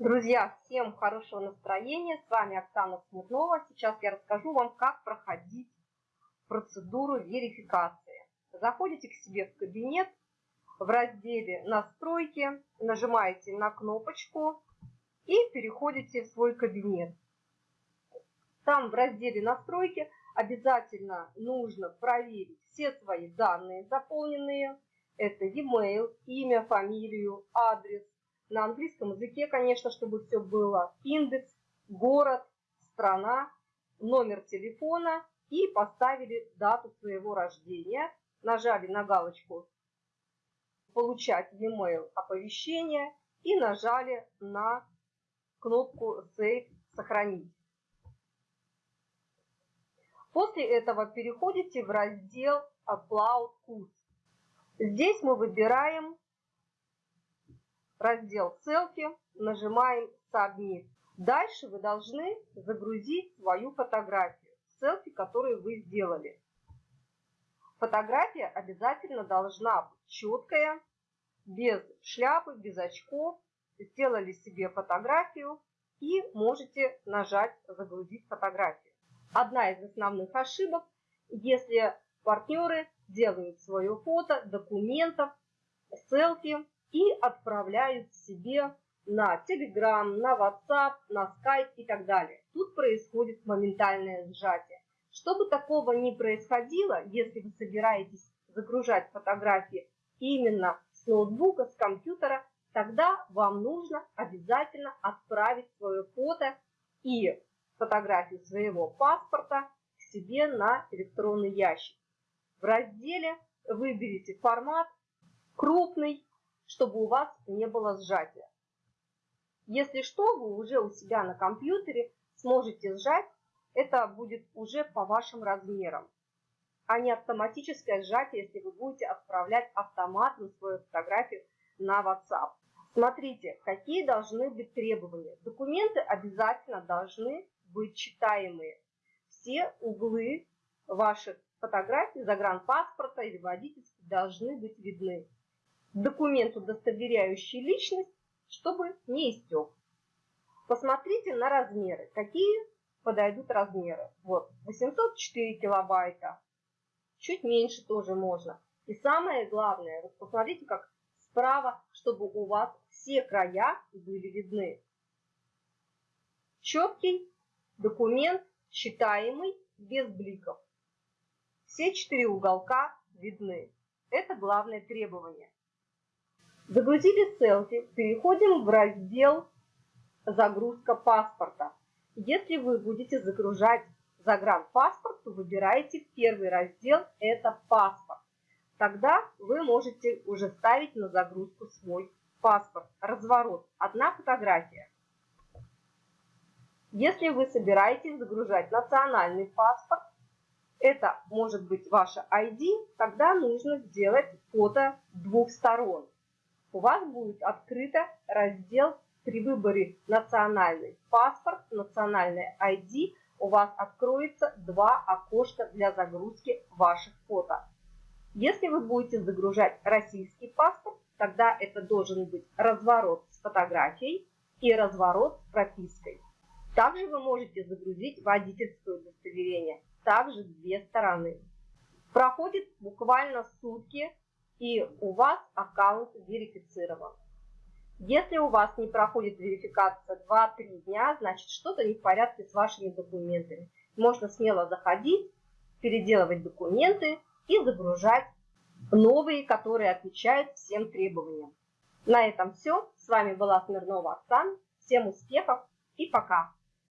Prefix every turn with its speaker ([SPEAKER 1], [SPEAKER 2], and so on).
[SPEAKER 1] Друзья, всем хорошего настроения. С вами Оксана Смирнова. Сейчас я расскажу вам, как проходить процедуру верификации. Заходите к себе в кабинет, в разделе «Настройки», нажимаете на кнопочку и переходите в свой кабинет. Там в разделе «Настройки» обязательно нужно проверить все свои данные заполненные. Это e-mail, имя, фамилию, адрес, на английском языке, конечно, чтобы все было. Индекс, город, страна, номер телефона и поставили дату своего рождения. Нажали на галочку «Получать e-mail оповещения» и нажали на кнопку «Save» «Сохранить». После этого переходите в раздел «Upload Cookies». Здесь мы выбираем раздел «Селфи», нажимаем «Submit». Дальше вы должны загрузить свою фотографию, селфи, которую вы сделали. Фотография обязательно должна быть четкая, без шляпы, без очков. Сделали себе фотографию и можете нажать «Загрузить фотографию». Одна из основных ошибок, если партнеры делают свое фото, документов, селфи и отправляют себе на Telegram, на WhatsApp, на Skype и так далее. Тут происходит моментальное сжатие. Чтобы такого не происходило, если вы собираетесь загружать фотографии именно с ноутбука, с компьютера, тогда вам нужно обязательно отправить свое фото и фотографию своего паспорта к себе на электронный ящик. В разделе выберите формат крупный, чтобы у вас не было сжатия. Если что, вы уже у себя на компьютере сможете сжать, это будет уже по вашим размерам, а не автоматическое сжатие, если вы будете отправлять автоматом свою фотографию на WhatsApp. Смотрите, какие должны быть требования. Документы обязательно должны быть читаемые. Все углы ваших фотографий, загранпаспорта или водительских должны быть видны документ, удостоверяющий личность, чтобы не истек. Посмотрите на размеры. Какие подойдут размеры? Вот, 804 килобайта. Чуть меньше тоже можно. И самое главное, вот посмотрите, как справа, чтобы у вас все края были видны. Четкий документ, читаемый, без бликов. Все четыре уголка видны. Это главное требование. Загрузили селфи, переходим в раздел «Загрузка паспорта». Если вы будете загружать загранпаспорт, то выбираете первый раздел – это «Паспорт». Тогда вы можете уже ставить на загрузку свой паспорт. Разворот – одна фотография. Если вы собираетесь загружать национальный паспорт, это может быть ваша ID, тогда нужно сделать фото двух сторон у вас будет открыто раздел при выборе национальный паспорт, национальный ID, у вас откроется два окошка для загрузки ваших фото. Если вы будете загружать российский паспорт, тогда это должен быть разворот с фотографией и разворот с пропиской. Также вы можете загрузить водительское удостоверение, также две стороны. Проходит буквально сутки и у вас аккаунт верифицирован. Если у вас не проходит верификация 2-3 дня, значит что-то не в порядке с вашими документами. Можно смело заходить, переделывать документы и загружать новые, которые отвечают всем требованиям. На этом все. С вами была Смирнова Оксана. Всем успехов и пока!